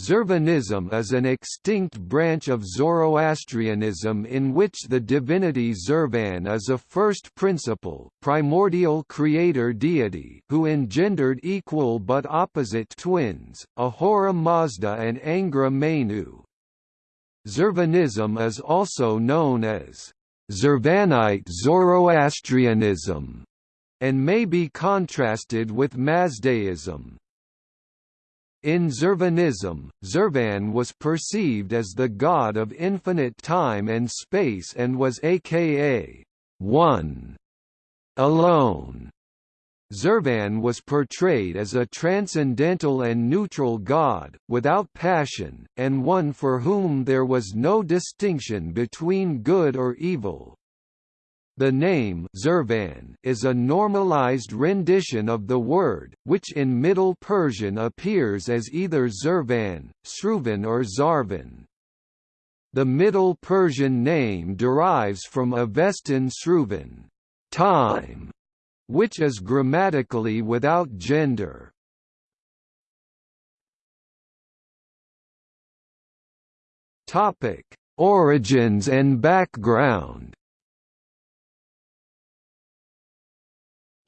Zurvanism is an extinct branch of Zoroastrianism in which the divinity Zervan is a first principle primordial creator deity who engendered equal but opposite twins, Ahura Mazda and Angra Mainyu. Zervanism is also known as Zervanite Zoroastrianism and may be contrasted with Mazdaism. In Zervanism, Zervan was perceived as the god of infinite time and space and was aka one, alone. Zervan was portrayed as a transcendental and neutral god, without passion, and one for whom there was no distinction between good or evil. The name Zurvan is a normalized rendition of the word, which in Middle Persian appears as either Zervan, Sruvan or Zarvan. The Middle Persian name derives from Avestan zruvan time", which is grammatically without gender. Origins and background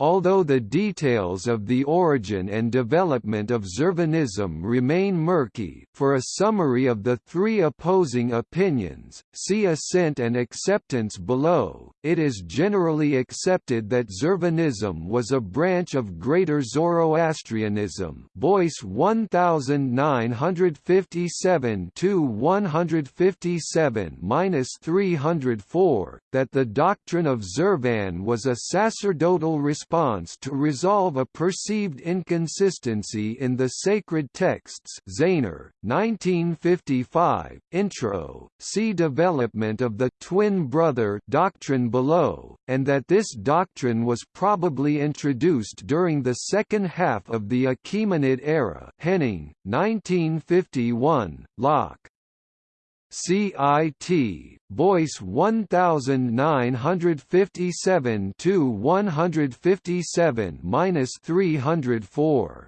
Although the details of the origin and development of Zurvanism remain murky, for a summary of the three opposing opinions, see assent and acceptance below. It is generally accepted that Zurvanism was a branch of Greater Zoroastrianism. Boyce 1957 157-304 that the doctrine of Zurvan was a sacerdotal response response to resolve a perceived inconsistency in the sacred texts. Zaehner, 1955, Intro, see development of the twin brother doctrine below, and that this doctrine was probably introduced during the second half of the Achaemenid era. Henning, 1951, Locke, CIT, Boyce 1957 to 157-304.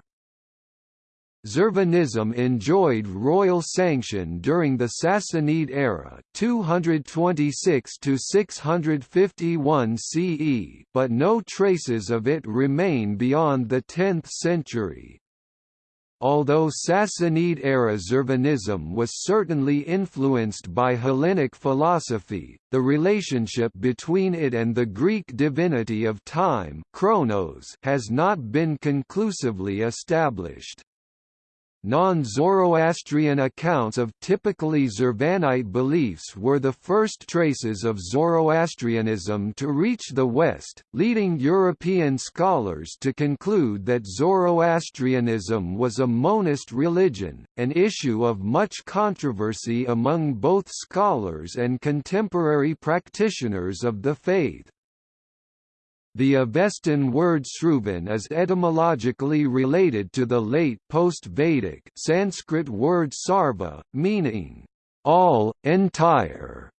Zervanism enjoyed royal sanction during the Sassanid era 226 to 651 CE, but no traces of it remain beyond the 10th century. Although Sassanid-era Zurvanism was certainly influenced by Hellenic philosophy, the relationship between it and the Greek divinity of time Chronos has not been conclusively established. Non-Zoroastrian accounts of typically Zurvanite beliefs were the first traces of Zoroastrianism to reach the West, leading European scholars to conclude that Zoroastrianism was a monist religion, an issue of much controversy among both scholars and contemporary practitioners of the faith. The Avestan word Zruvan is etymologically related to the late post-Vedic Sanskrit word sarva, meaning all, entire,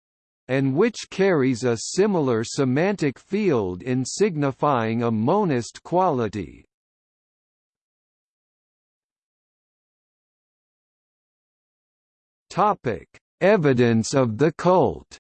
and which carries a similar semantic field in signifying a monist quality. Topic: Evidence of the cult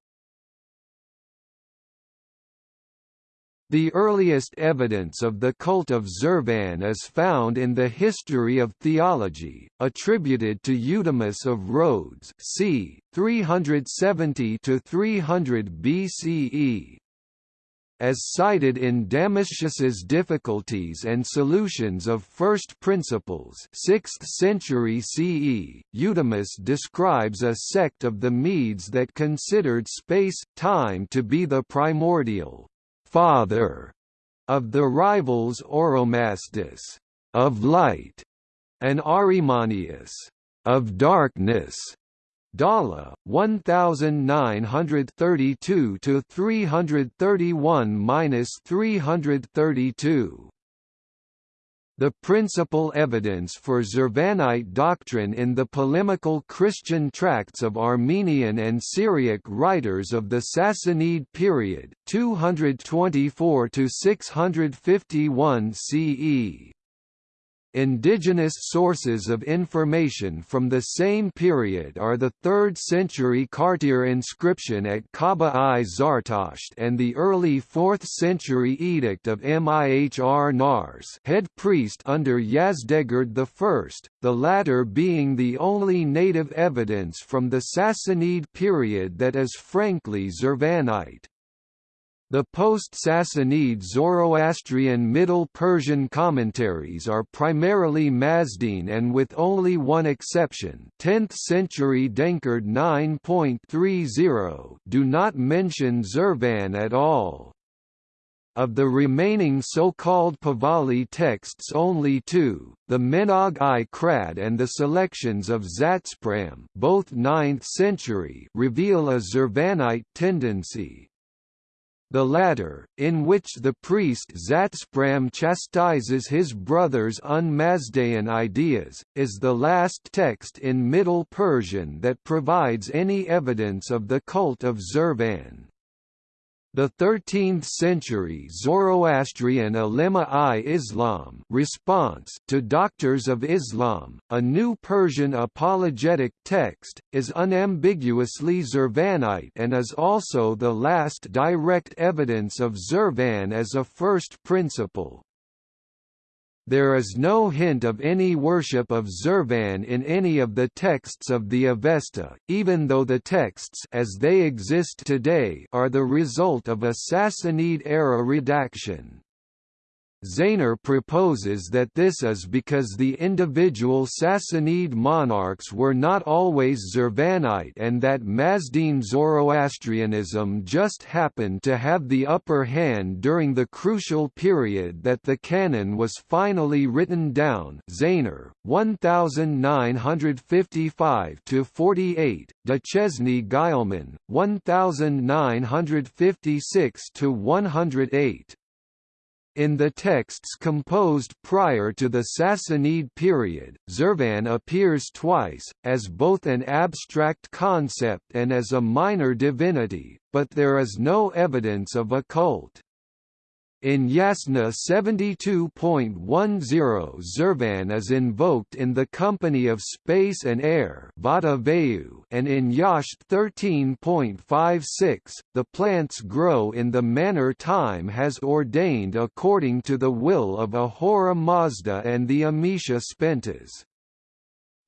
The earliest evidence of the cult of Zurvan is found in the History of Theology, attributed to Eudemus of Rhodes c. 370–300 BCE. As cited in Damascius's Difficulties and Solutions of First Principles 6th century CE, Eudemus describes a sect of the Medes that considered space-time to be the primordial father of the rivals Oromasdes of light and Arimanius, of darkness. Dhalla 1932 to 331-332 the principal evidence for Zurvanite doctrine in the polemical Christian tracts of Armenian and Syriac writers of the Sassanid period 224 to 651 CE. Indigenous sources of information from the same period are the 3rd century Kartir inscription at Kaaba-i Zartasht and the early 4th century edict of Mihr Nars head priest under Yazdegerd I, the latter being the only native evidence from the Sassanid period that is frankly Zurvanite. The post-Sassanid Zoroastrian Middle Persian commentaries are primarily Mazdine and with only one exception 10th century Denkard 9.30 do not mention Zurvan at all. Of the remaining so-called Pahlavi texts only two, the Menog-i Khrad and the selections of Zatspram both 9th century reveal a Zurvanite tendency, the latter, in which the priest Zatspram chastises his brother's un-Mazdaean ideas, is the last text in Middle Persian that provides any evidence of the cult of Zurvan. The 13th-century Zoroastrian Ulema-i-Islam response to Doctors of Islam, a new Persian apologetic text, is unambiguously Zurvanite and is also the last direct evidence of Zurvan as a first principle. There is no hint of any worship of Zurvan in any of the texts of the Avesta, even though the texts as they exist today are the result of a Sassanid-era redaction. Zaehner proposes that this is because the individual Sassanid monarchs were not always Zurvanite and that Mazdine Zoroastrianism just happened to have the upper hand during the crucial period that the canon was finally written down Zaehner, 1955–48, Duchesne Guillemin, 1956–108. In the texts composed prior to the Sassanid period, Zurvan appears twice, as both an abstract concept and as a minor divinity, but there is no evidence of a cult. In Yasna 72.10 Zervan is invoked in the company of space and air and in Yasht 13.56, the plants grow in the manner time has ordained according to the will of Ahura Mazda and the Amesha Spentas.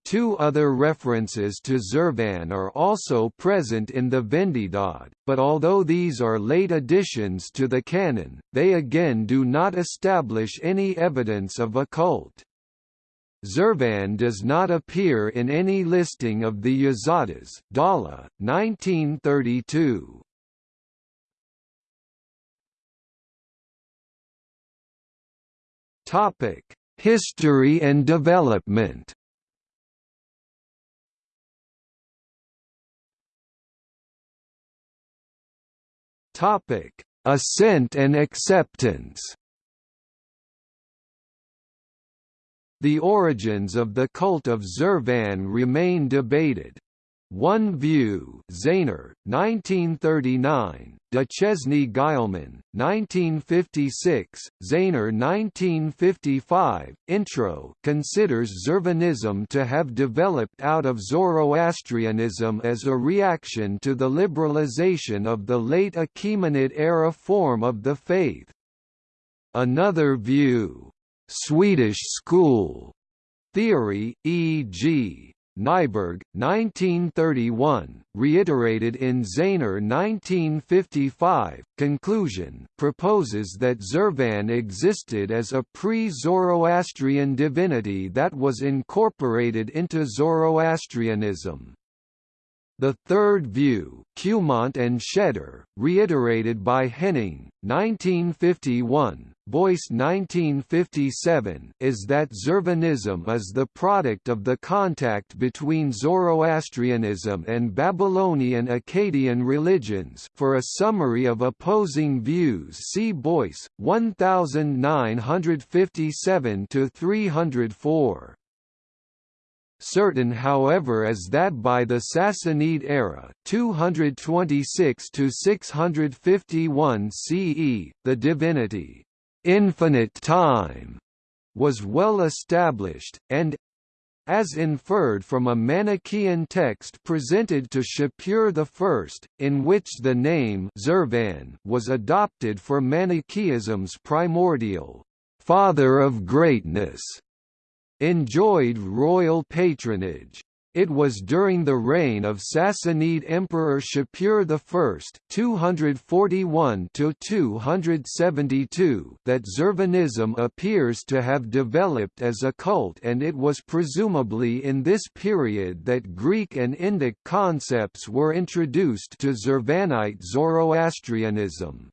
Two other references to Zervan are also present in the Vendidad, but although these are late additions to the canon, they again do not establish any evidence of a cult. Zervan does not appear in any listing of the Yazatas Dhalla, 1932. History and development Topic: Ascent and acceptance. The origins of the cult of Zervan remain debated. One View Zaehner, 1939, Duchesne Guillemin, 1956, Zaehner 1955, Intro. Considers Zurvanism to have developed out of Zoroastrianism as a reaction to the liberalization of the late Achaemenid-era form of the faith. Another view, Swedish school. Theory, e.g. Nyberg, 1931, reiterated in Zaehner 1955, conclusion proposes that Zervan existed as a pre-Zoroastrian divinity that was incorporated into Zoroastrianism. The third view, Cumont and Schaeder, reiterated by Henning, 1951, Boyce 1957, is that Zurvanism is the product of the contact between Zoroastrianism and Babylonian Akkadian religions for a summary of opposing views see Boyce, 1957–304. Certain however is that by the Sassanid era 226 651 CE, the divinity, "'infinite time' was well established, and, as inferred from a Manichaean text presented to Shapur I, in which the name Zurvan was adopted for Manichaeism's primordial father of greatness, enjoyed royal patronage. It was during the reign of Sassanid Emperor Shapur I (241–272) that Zervanism appears to have developed as a cult, and it was presumably in this period that Greek and Indic concepts were introduced to Zervanite Zoroastrianism.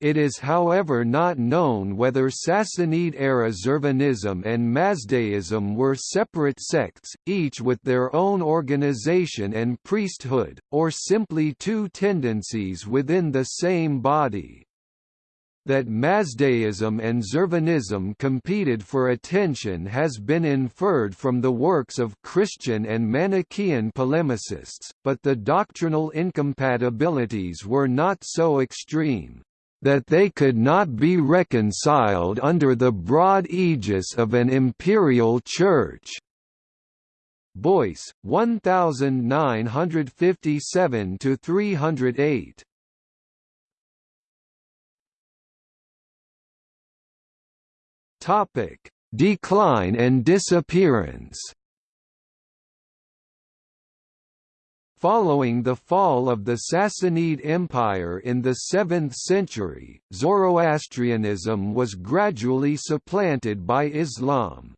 It is however not known whether Sassanid-era Zurvanism and Mazdaism were separate sects, each with their own organization and priesthood, or simply two tendencies within the same body. That Mazdaism and Zurvanism competed for attention has been inferred from the works of Christian and Manichaean polemicists, but the doctrinal incompatibilities were not so extreme that they could not be reconciled under the broad aegis of an imperial church. Boyce, 1957 to 308. Topic: Decline and disappearance. Following the fall of the Sassanid Empire in the 7th century, Zoroastrianism was gradually supplanted by Islam.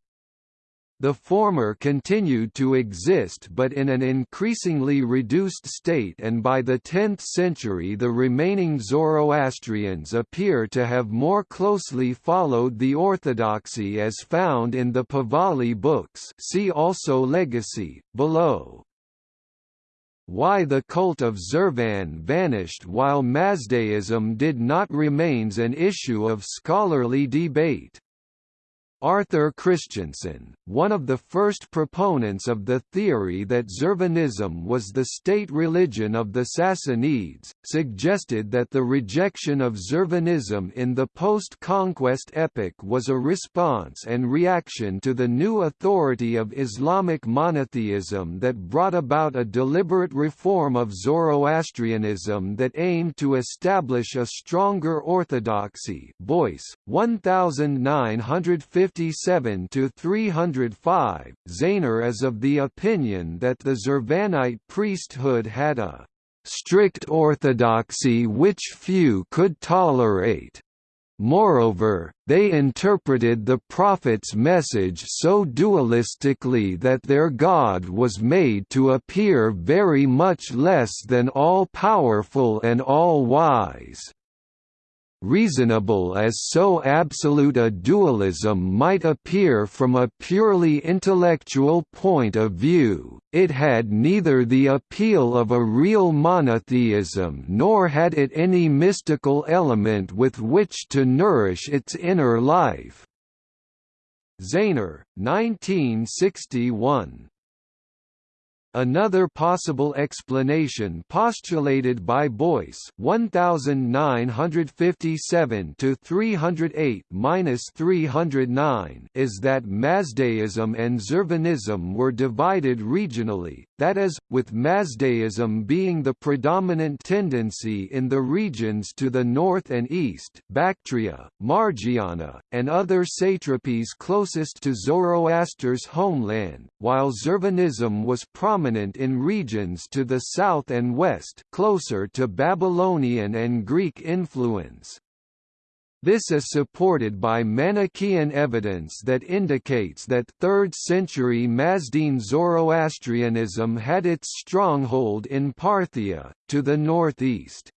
The former continued to exist but in an increasingly reduced state and by the 10th century the remaining Zoroastrians appear to have more closely followed the orthodoxy as found in the Pahlavi books see also Legacy, below why the cult of Zurvan vanished while Mazdaism did not remains an issue of scholarly debate. Arthur Christensen, one of the first proponents of the theory that Zurvanism was the state religion of the Sassanids, suggested that the rejection of Zurvanism in the post-conquest epoch was a response and reaction to the new authority of Islamic monotheism that brought about a deliberate reform of Zoroastrianism that aimed to establish a stronger orthodoxy. Boyce, 1950 57 to 305. Zaehner is of the opinion that the Zurvanite priesthood had a strict orthodoxy which few could tolerate. Moreover, they interpreted the prophet's message so dualistically that their God was made to appear very much less than all-powerful and all-wise reasonable as so absolute a dualism might appear from a purely intellectual point of view, it had neither the appeal of a real monotheism nor had it any mystical element with which to nourish its inner life. Zaehner, 1961 Another possible explanation postulated by Boyce 1957 to 308-309 is that Mazdaism and Zurvanism were divided regionally, that is, with Mazdaism being the predominant tendency in the regions to the north and east Bactria, Margiana, and other satrapies closest to Zoroaster's homeland, while Zurvanism was prominent in regions to the south and west closer to Babylonian and Greek influence. This is supported by Manichaean evidence that indicates that 3rd century Mazdean Zoroastrianism had its stronghold in Parthia, to the northeast.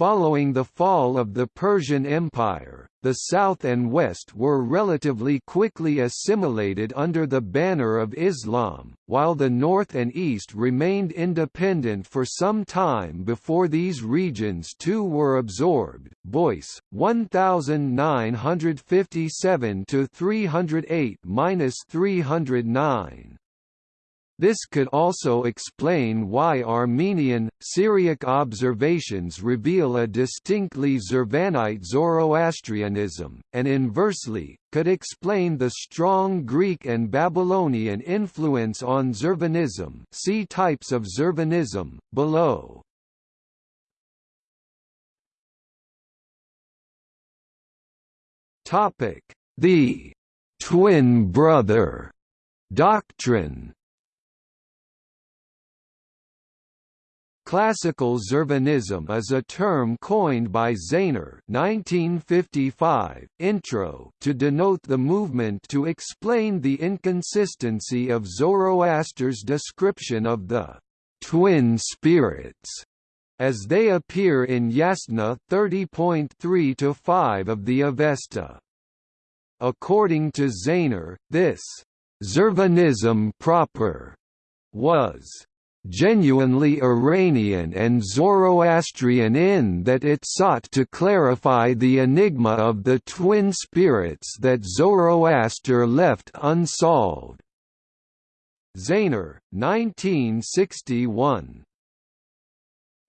Following the fall of the Persian Empire, the south and west were relatively quickly assimilated under the banner of Islam, while the north and east remained independent for some time before these regions too were absorbed. Boyce, 1957 308-309. This could also explain why Armenian, Syriac observations reveal a distinctly Zervanite Zoroastrianism, and inversely, could explain the strong Greek and Babylonian influence on Zervanism see types of Zervanism, below. The «twin brother» doctrine Classical Zurvanism is a term coined by Zaehner 1955, intro to denote the movement to explain the inconsistency of Zoroaster's description of the «twin spirits» as they appear in Yasna 30.3–5 of the Avesta. According to Zaehner, this «Zurvanism proper» was genuinely Iranian and Zoroastrian in that it sought to clarify the enigma of the twin spirits that Zoroaster left unsolved. Zaehner, 1961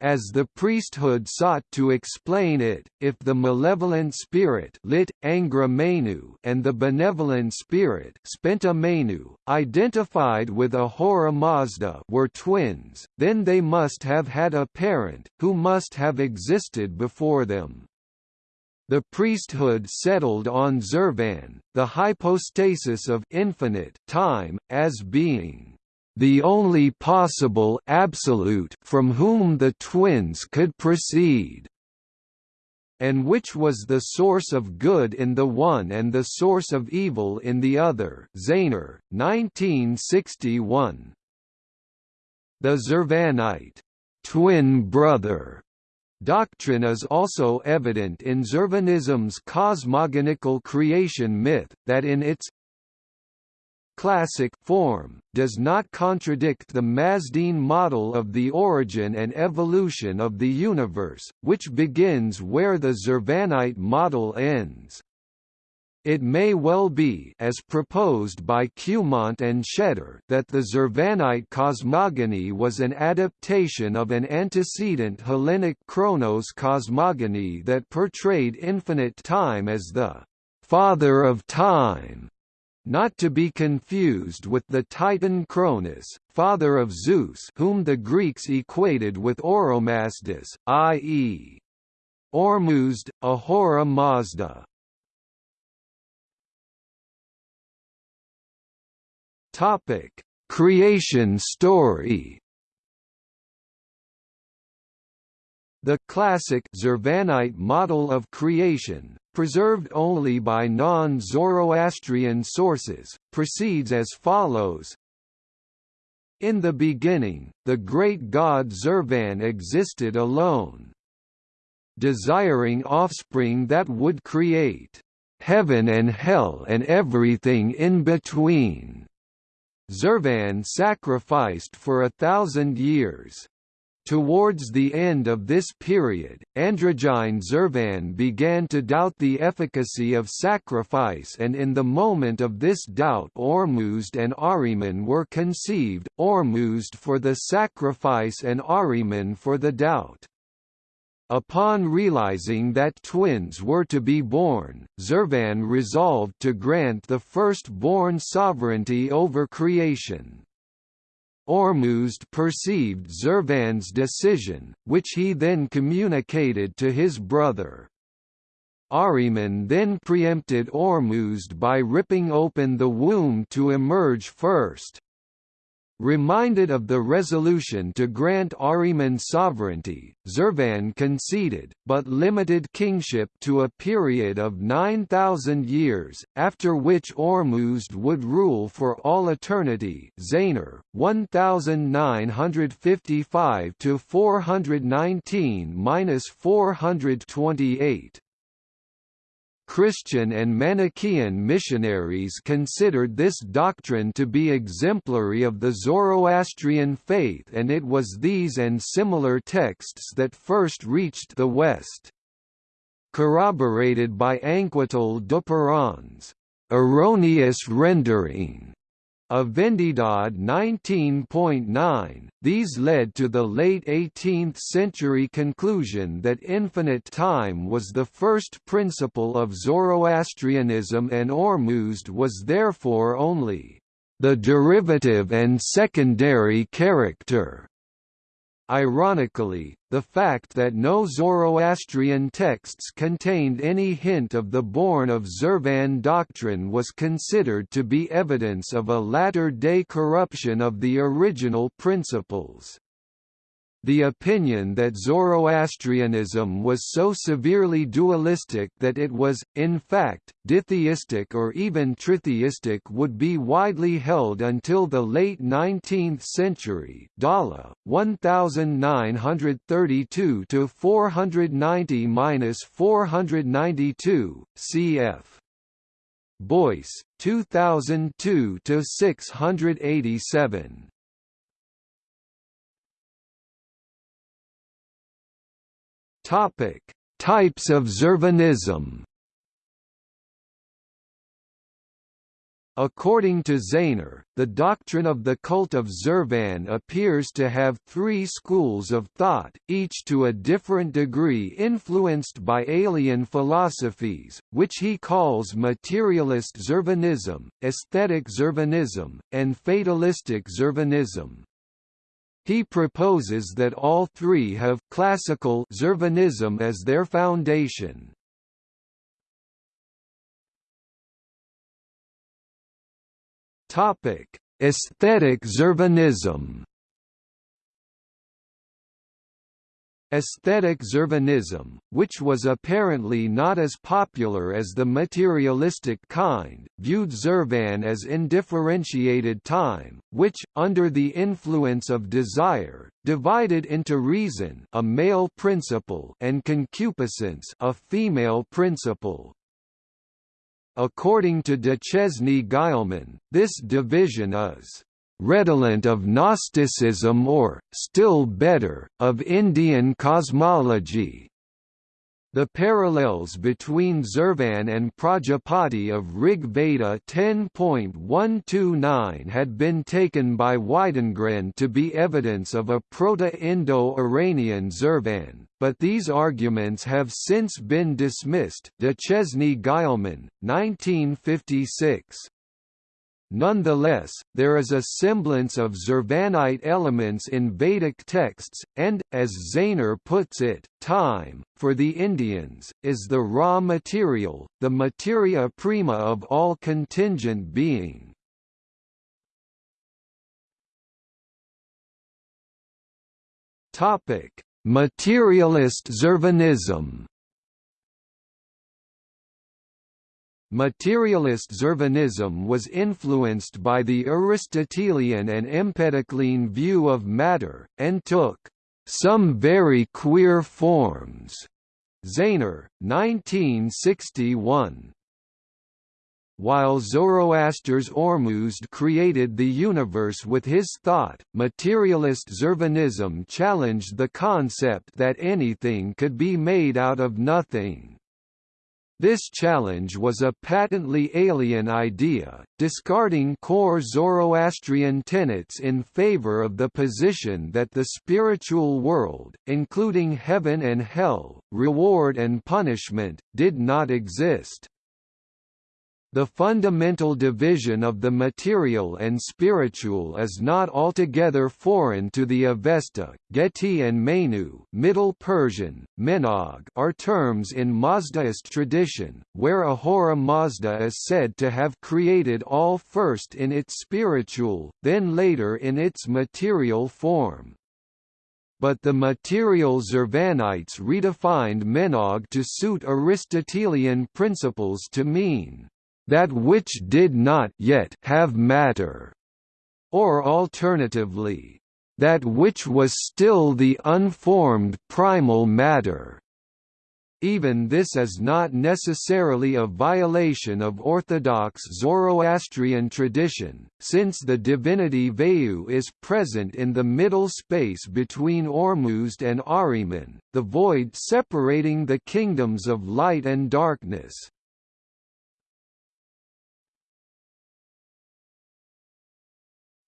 as the priesthood sought to explain it, if the malevolent spirit lit, Angra Mainyu and the benevolent spirit Spenta Mainyu, identified with Ahura Mazda were twins, then they must have had a parent, who must have existed before them. The priesthood settled on Zurvan, the hypostasis of infinite time, as being the only possible absolute from whom the twins could proceed and which was the source of good in the one and the source of evil in the other Zaehner, 1961. The Zervanite twin brother doctrine is also evident in Zervanism's cosmogonical creation myth, that in its classic form, does not contradict the Mazdine model of the origin and evolution of the universe, which begins where the Zurvanite model ends. It may well be as proposed by Cumont and Schaeder that the Zurvanite cosmogony was an adaptation of an antecedent Hellenic Chronos cosmogony that portrayed infinite time as the «father of time» not to be confused with the Titan Cronus, father of Zeus whom the Greeks equated with Oromasdes, i.e. Ormuzd, Ahura Mazda. Topic: Creation story. The classic Zervanite model of creation, preserved only by non-Zoroastrian sources, proceeds as follows In the beginning, the great god Zervan existed alone. Desiring offspring that would create heaven and hell and everything in between. Zervan sacrificed for a thousand years. Towards the end of this period, Androgyne Zervan began to doubt the efficacy of sacrifice and in the moment of this doubt Ormuzd and Ahriman were conceived, Ormuzd for the sacrifice and Ahriman for the doubt. Upon realizing that twins were to be born, Zervan resolved to grant the first-born sovereignty over creation. Ormuzd perceived Zurvan's decision, which he then communicated to his brother. Ahriman then preempted Ormuzd by ripping open the womb to emerge first. Reminded of the resolution to grant Ahriman sovereignty, Zervan conceded, but limited kingship to a period of 9,000 years, after which Ormuzd would rule for all eternity Zaehner, 1955–419–428 Christian and Manichaean missionaries considered this doctrine to be exemplary of the Zoroastrian faith and it was these and similar texts that first reached the West. Corroborated by Anquetil Duperron's erroneous rendering a Vendidad 19.9. These led to the late 18th century conclusion that infinite time was the first principle of Zoroastrianism and Ormuzd was therefore only the derivative and secondary character. Ironically, the fact that no Zoroastrian texts contained any hint of the born of Zurvan doctrine was considered to be evidence of a latter-day corruption of the original principles. The opinion that Zoroastrianism was so severely dualistic that it was, in fact, ditheistic or even tritheistic would be widely held until the late 19th century Dhalla, 1932–490–492, cf. Boyce, 2002–687. Topic: Types of Zurvanism. According to Zaehner, the doctrine of the cult of Zervan appears to have three schools of thought, each to a different degree influenced by alien philosophies, which he calls materialist Zervanism, aesthetic Zervanism, and fatalistic Zurvanism. He proposes that all three have classical Zervanism as their foundation. Topic: Aesthetic Zurvanism Aesthetic Zurvanism, which was apparently not as popular as the materialistic kind, viewed Zurvan as indifferentiated time, which, under the influence of desire, divided into reason a male principle and concupiscence a female principle. According to Duchesne Guillemin, this division is redolent of Gnosticism or, still better, of Indian cosmology. The parallels between Zurvan and Prajapati of Rig Veda 10.129 had been taken by Widengren to be evidence of a Proto-Indo-Iranian Zurvan, but these arguments have since been dismissed Duchesne Guillemin, 1956. Nonetheless, there is a semblance of Zurvanite elements in Vedic texts, and, as Zaehner puts it, time, for the Indians, is the raw material, the materia prima of all contingent being. Materialist Zurvanism Materialist Zurvanism was influenced by the Aristotelian and Empedoclean view of matter, and took some very queer forms. Zaehner, 1961. While Zoroaster's Ormuzd created the universe with his thought, materialist Zurvanism challenged the concept that anything could be made out of nothing. This challenge was a patently alien idea, discarding core Zoroastrian tenets in favor of the position that the spiritual world, including heaven and hell, reward and punishment, did not exist. The fundamental division of the material and spiritual is not altogether foreign to the Avesta, Geti and Menu Middle Persian, Menog are terms in Mazdaist tradition, where Ahura Mazda is said to have created all first in its spiritual, then later in its material form. But the material Zervanites redefined Menog to suit Aristotelian principles to mean that which did not yet have matter, or alternatively, that which was still the unformed primal matter. Even this is not necessarily a violation of orthodox Zoroastrian tradition, since the divinity Vayu is present in the middle space between Ormuzd and Ahriman, the void separating the kingdoms of light and darkness.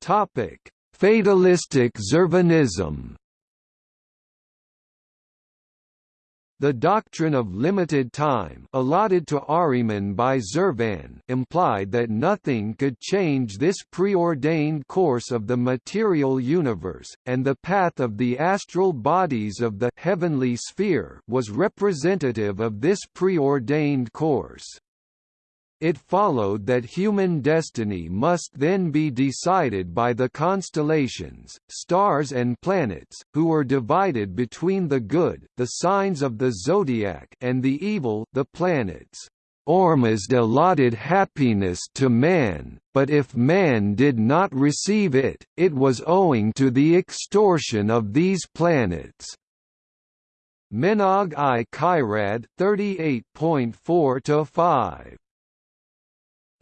Topic: Fatalistic Zurvanism The doctrine of limited time allotted to Ahriman by Zurvan implied that nothing could change this preordained course of the material universe, and the path of the astral bodies of the heavenly sphere was representative of this preordained course. It followed that human destiny must then be decided by the constellations, stars and planets, who were divided between the good the signs of the zodiac and the evil the planets. Ormuzd allotted happiness to man, but if man did not receive it, it was owing to the extortion of these planets. Menog i Khrad 38.4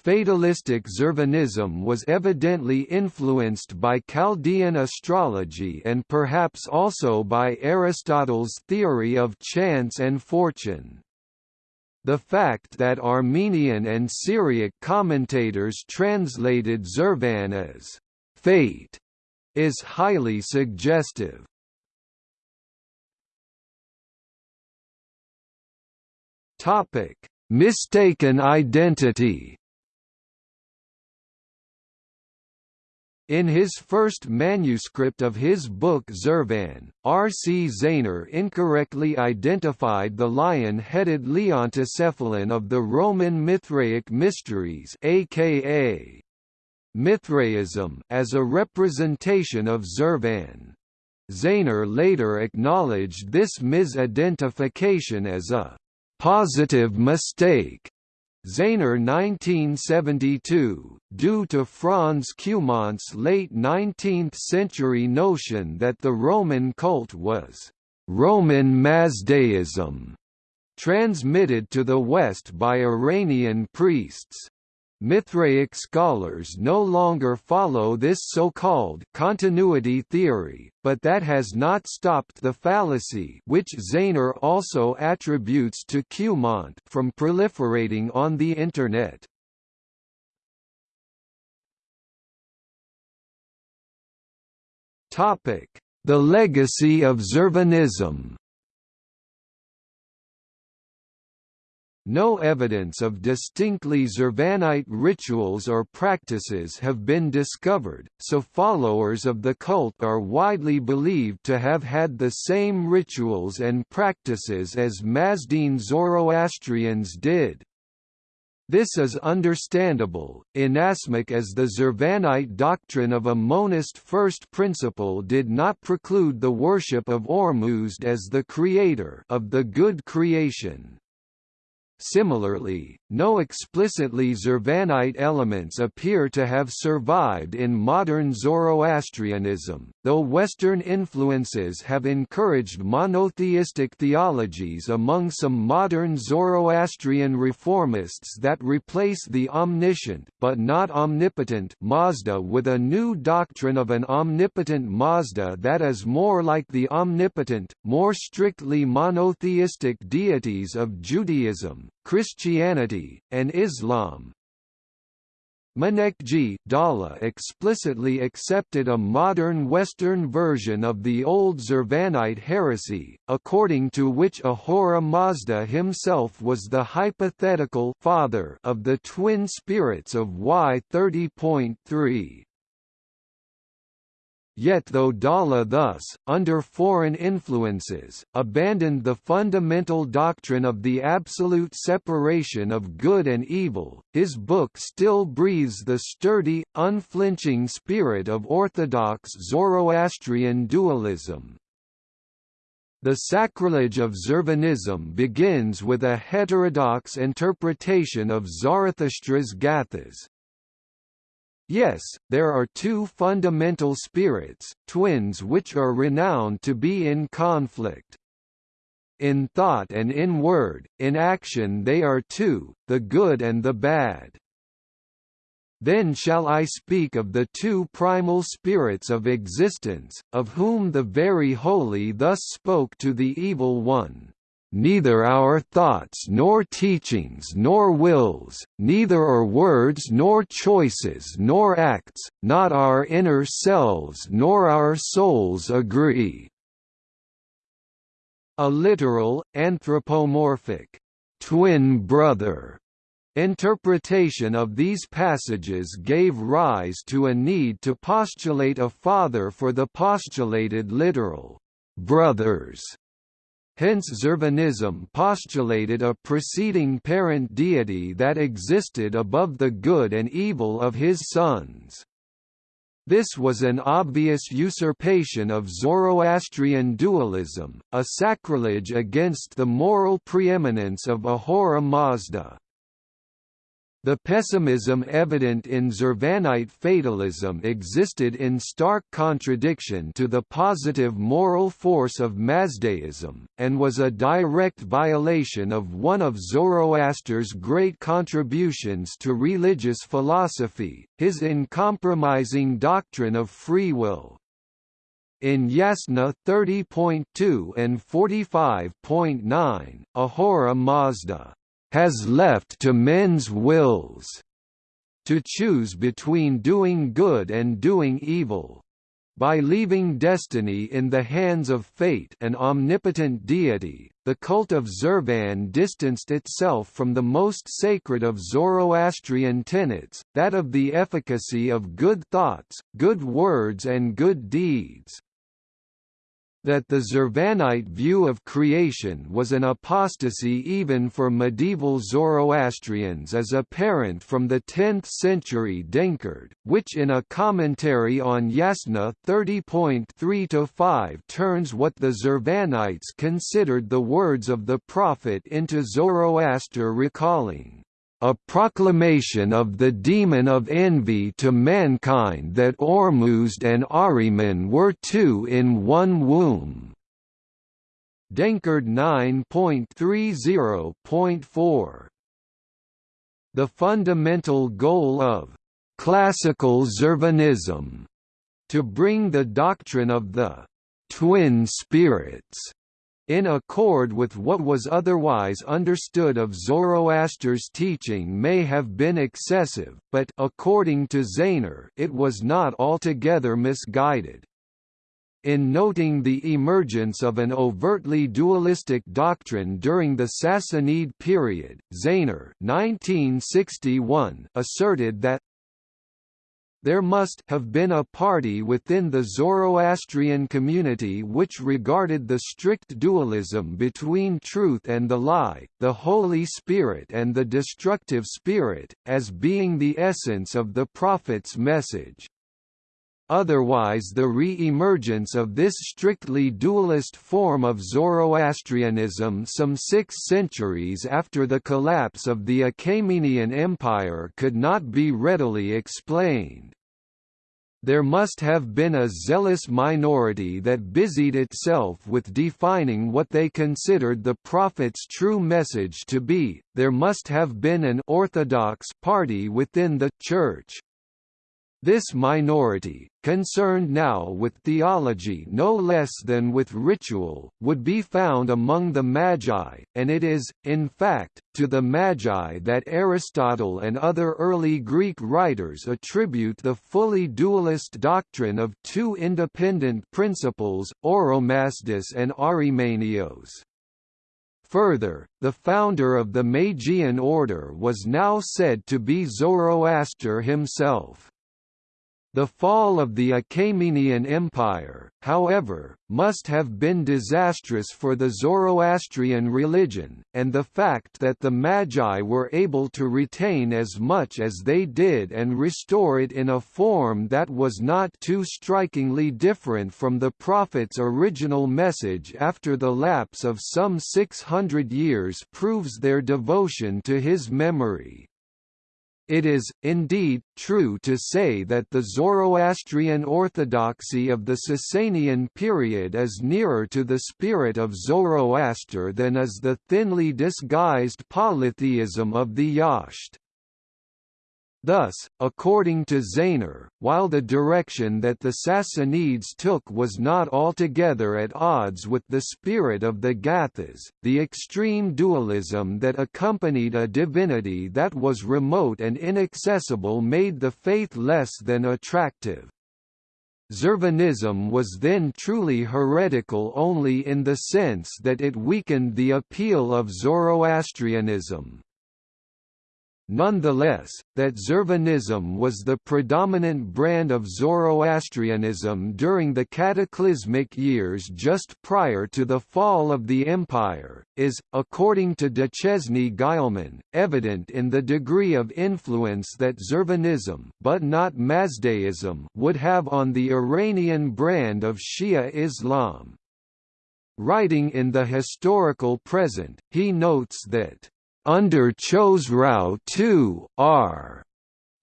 Fatalistic Zervanism was evidently influenced by Chaldean astrology and perhaps also by Aristotle's theory of chance and fortune. The fact that Armenian and Syriac commentators translated Zervan as «fate» is highly suggestive. Mistaken identity In his first manuscript of his book Zervan, R. C. Zaehner incorrectly identified the lion-headed Leontocephalon of the Roman Mithraic Mysteries aka Mithraism as a representation of Zervan. Zaehner later acknowledged this misidentification as a «positive mistake» Zaehner 1972, due to Franz Cumont's late 19th-century notion that the Roman cult was «Roman Mazdaism», transmitted to the West by Iranian priests. Mithraic scholars no longer follow this so-called continuity theory, but that has not stopped the fallacy which Zaehner also attributes to Cumont from proliferating on the Internet. The legacy of Zurvanism No evidence of distinctly Zurvanite rituals or practices have been discovered, so followers of the cult are widely believed to have had the same rituals and practices as Mazdine Zoroastrians did. This is understandable, inasmuch as the Zurvanite doctrine of a monist first principle did not preclude the worship of Ormuzd as the creator of the good creation. Similarly, no explicitly Zurvanite elements appear to have survived in modern Zoroastrianism, though Western influences have encouraged monotheistic theologies among some modern Zoroastrian reformists that replace the omniscient but not omnipotent Mazda with a new doctrine of an omnipotent Mazda that is more like the omnipotent, more strictly monotheistic deities of Judaism, Christianity, and Islam. Maneckji Dhalla explicitly accepted a modern Western version of the old Zurvanite heresy, according to which Ahura Mazda himself was the hypothetical father of the twin spirits of Y30.3. Yet though Dhalla thus, under foreign influences, abandoned the fundamental doctrine of the absolute separation of good and evil, his book still breathes the sturdy, unflinching spirit of orthodox Zoroastrian dualism. The sacrilege of Zurvanism begins with a heterodox interpretation of Zarathustra's Gathas, Yes, there are two fundamental spirits, twins which are renowned to be in conflict. In thought and in word, in action they are two, the good and the bad. Then shall I speak of the two primal spirits of existence, of whom the very holy thus spoke to the evil one. Neither our thoughts nor teachings nor wills, neither our words nor choices nor acts, not our inner selves nor our souls agree." A literal, anthropomorphic, twin brother Interpretation of these passages gave rise to a need to postulate a father for the postulated literal brothers. Hence Zurvanism postulated a preceding parent deity that existed above the good and evil of his sons. This was an obvious usurpation of Zoroastrian dualism, a sacrilege against the moral preeminence of Ahura Mazda. The pessimism evident in Zurvanite fatalism existed in stark contradiction to the positive moral force of Mazdaism, and was a direct violation of one of Zoroaster's great contributions to religious philosophy, his uncompromising doctrine of free will. In Yasna 30.2 and 45.9, Ahura Mazda has left to men's wills to choose between doing good and doing evil. By leaving destiny in the hands of fate an omnipotent deity, the cult of Zurvan distanced itself from the most sacred of Zoroastrian tenets, that of the efficacy of good thoughts, good words and good deeds that the Zurvanite view of creation was an apostasy even for medieval Zoroastrians is apparent from the 10th century Denkard, which in a commentary on Yasna 30.3-5 turns what the Zurvanites considered the words of the prophet into Zoroaster recalling a proclamation of the demon of envy to mankind that Ormuzd and Ahriman were two in one womb. Denkard 9.30.4 The fundamental goal of classical Zurvanism to bring the doctrine of the twin spirits in accord with what was otherwise understood of Zoroaster's teaching may have been excessive, but according to Zaehner it was not altogether misguided. In noting the emergence of an overtly dualistic doctrine during the Sassanid period, 1961 asserted that there must have been a party within the Zoroastrian community which regarded the strict dualism between truth and the lie, the Holy Spirit and the destructive spirit, as being the essence of the Prophet's message. Otherwise the re-emergence of this strictly dualist form of Zoroastrianism some six centuries after the collapse of the Achaemenian Empire could not be readily explained. There must have been a zealous minority that busied itself with defining what they considered the Prophet's true message to be, there must have been an orthodox party within the Church, this minority, concerned now with theology no less than with ritual, would be found among the Magi, and it is, in fact, to the Magi that Aristotle and other early Greek writers attribute the fully dualist doctrine of two independent principles, Oromasdes and Areimanios. Further, the founder of the Magian order was now said to be Zoroaster himself. The fall of the Achaemenian Empire, however, must have been disastrous for the Zoroastrian religion, and the fact that the Magi were able to retain as much as they did and restore it in a form that was not too strikingly different from the Prophet's original message after the lapse of some 600 years proves their devotion to his memory. It is, indeed, true to say that the Zoroastrian orthodoxy of the Sasanian period is nearer to the spirit of Zoroaster than is the thinly disguised polytheism of the Yasht. Thus, according to Zaehner, while the direction that the Sassanids took was not altogether at odds with the spirit of the Gathas, the extreme dualism that accompanied a divinity that was remote and inaccessible made the faith less than attractive. Zurvanism was then truly heretical only in the sense that it weakened the appeal of Zoroastrianism. Nonetheless, that Zurvanism was the predominant brand of Zoroastrianism during the cataclysmic years just prior to the fall of the empire, is, according to Duchesne Guillemin, evident in the degree of influence that Zurvanism but not Mazdaism would have on the Iranian brand of Shia Islam. Writing in the historical present, he notes that under Khosrau II, R.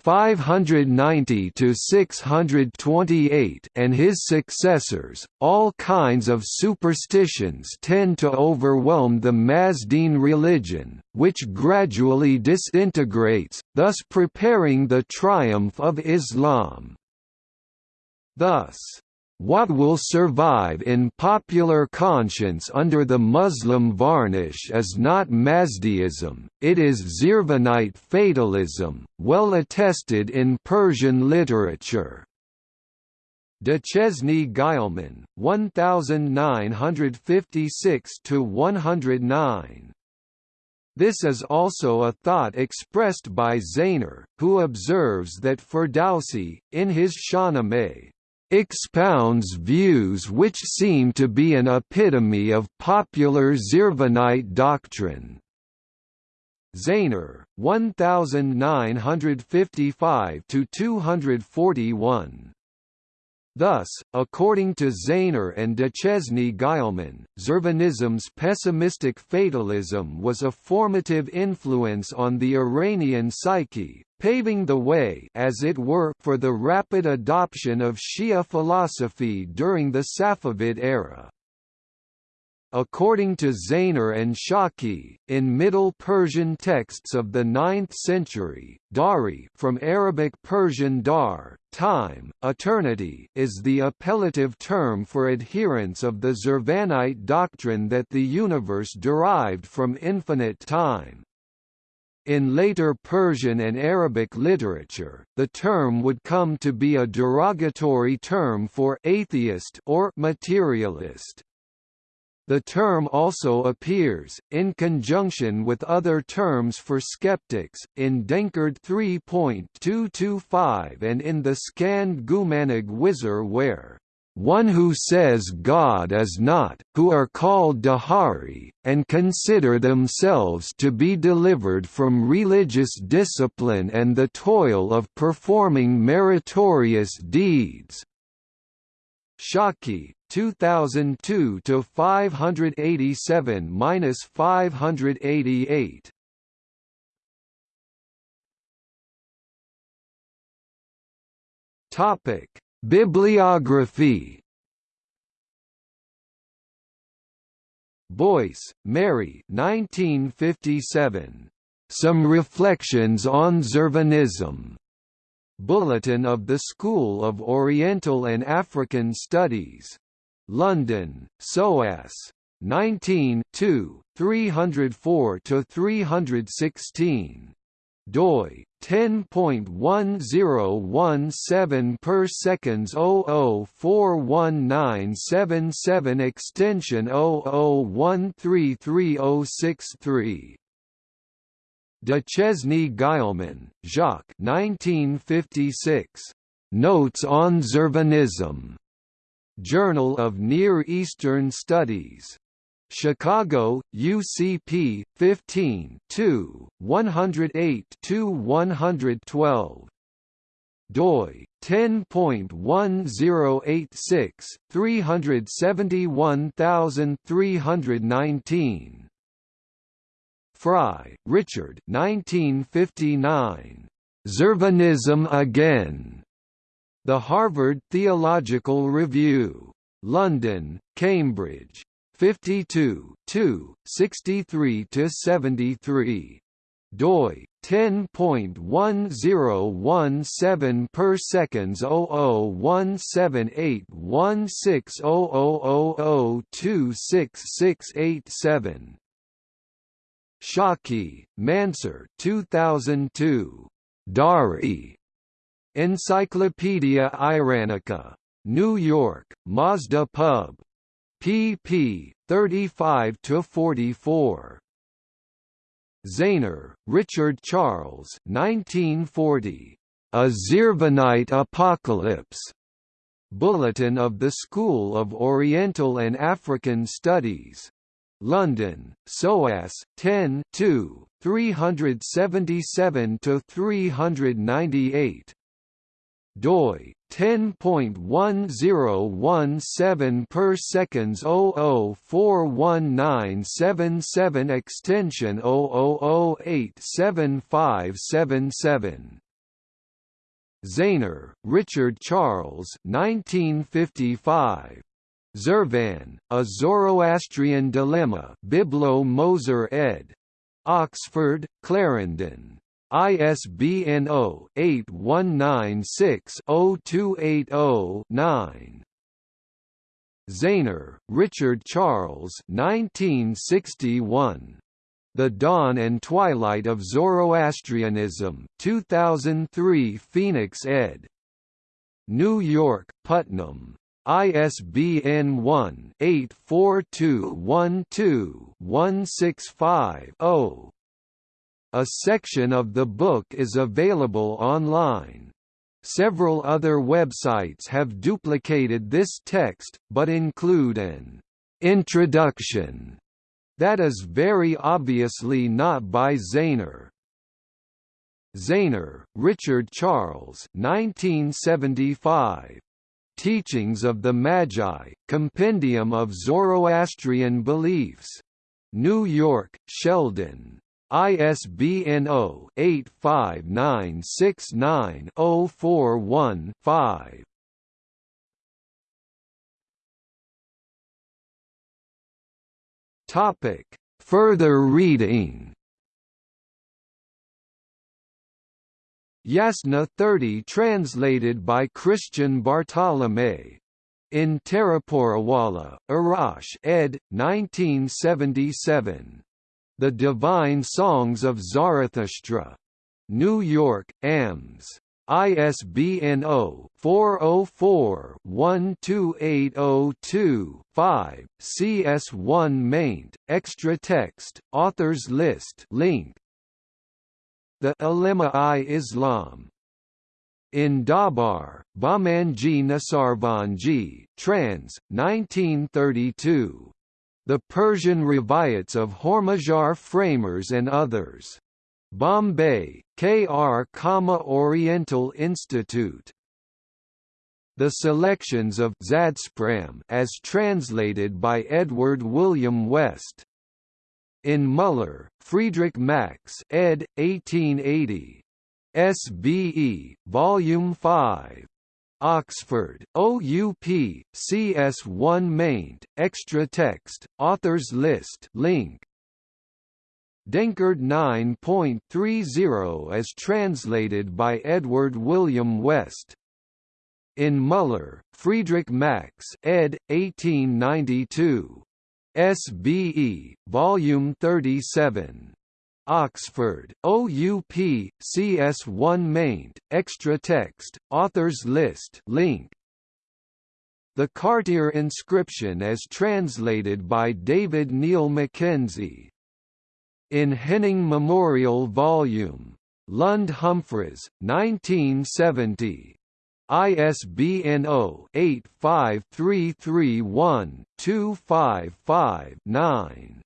590 to 628 and his successors all kinds of superstitions tend to overwhelm the Mazdean religion which gradually disintegrates thus preparing the triumph of Islam thus what will survive in popular conscience under the Muslim varnish is not Mazdaism, it is Zurvanite fatalism, well attested in Persian literature. Duchesne Guillemin, 1956–109 this is also a thought expressed by Zaehner, who observes that Ferdowsi, in his Shahnameh, expounds views which seem to be an epitome of popular Zurvanite doctrine. Zaehner, 1955–241 Thus, according to Zaehner and Duchesne Guillemin, Zurvanism's pessimistic fatalism was a formative influence on the Iranian psyche, paving the way as it were for the rapid adoption of Shia philosophy during the Safavid era. According to Zaehner and Shaki, in Middle Persian texts of the 9th century, Dahri from Arabic Persian dahr, time, eternity is the appellative term for adherents of the Zurvanite doctrine that the universe derived from infinite time. In later Persian and Arabic literature, the term would come to be a derogatory term for atheist or materialist. The term also appears, in conjunction with other terms for skeptics, in Denkard 3.225 and in the Shkand Gumanig Wizar where one who says God is not, who are called Dahari, and consider themselves to be delivered from religious discipline and the toil of performing meritorious deeds. Shaki, 2002 to 587 minus 588. Topic: Bibliography. Boyce, Mary 1957. Some Reflections on Zurvanism. Bulletin of the School of Oriental and African Studies. London, SOAS. 19 304 to 316 doi 10.1017 per seconds 00419777 extension 00133063 Duchesne Guillemin, Jacques 1956. Notes on Zurvanism. Journal of Near Eastern Studies. Chicago, UCP, 15 2, 108–112 doi 10.1086 371319 Frye, Richard 1959. Zurvanism Again. The Harvard Theological Review. London, Cambridge. 52 2, 63–73. doi 10.1017 per seconds 00178160000266687 Shaki, Mansur 2002. Dahri. Encyclopaedia Iranica. New York, Mazda Pub. Pp. 35–44. Zaehner, Richard Charles 1940. A Zurvanite Apocalypse. Bulletin of the School of Oriental and African Studies. London, SOAS, 10 2, 377–398 doi 10.1017 per seconds 0041977 extension 00087577 Zaehner, Richard Charles 1955 Zurvan, A Zoroastrian Dilemma Biblo Moser ed. Oxford, Clarendon. ISBN 0-8196-02809. Zaehner, Richard Charles 1961. The Dawn and Twilight of Zoroastrianism 2003 Phoenix ed. New York, Putnam. ISBN 1-84212-165-0. A section of the book is available online. Several other websites have duplicated this text, but include an introduction that is very obviously not by Zaehner. Zaehner, Richard Charles 1975. Teachings of the Magi, Compendium of Zoroastrian Beliefs. New York, Sheldon. ISBN 0-85969-041-5. Topic: Further reading. Yasna 30 translated by Christian Bartholomae. In Taraporewala, Irach ed. 1977. The Divine Songs of Zarathustra. New York, AMS. ISBN 0-404-12802-5, CS1 maint, extra text, authors list link, the Ulema-i Islam. In Dhabhar, Bahmanji Nusserwanji, trans. 1932. The Persian Rivayats of Hormazyar Framarz and Others. Bombay, K.R. Oriental Institute. The selections of Zadspram as translated by Edward William West. In Muller, Friedrich Max ed. 1880. SBE, Volume 5. Oxford, OUP, CS1 maint, extra text, authors list link. Denkard 9.30 as translated by Edward William West. In Muller, Friedrich Max ed. 1892. SBE, Volume 37. Oxford, OUP, CS1 maint, extra text, authors list link. The Kartir inscription as translated by David Neil Mackenzie. In Henning Memorial Volume. Lund Humphries, 1970. ISBN 0-85331-255-9.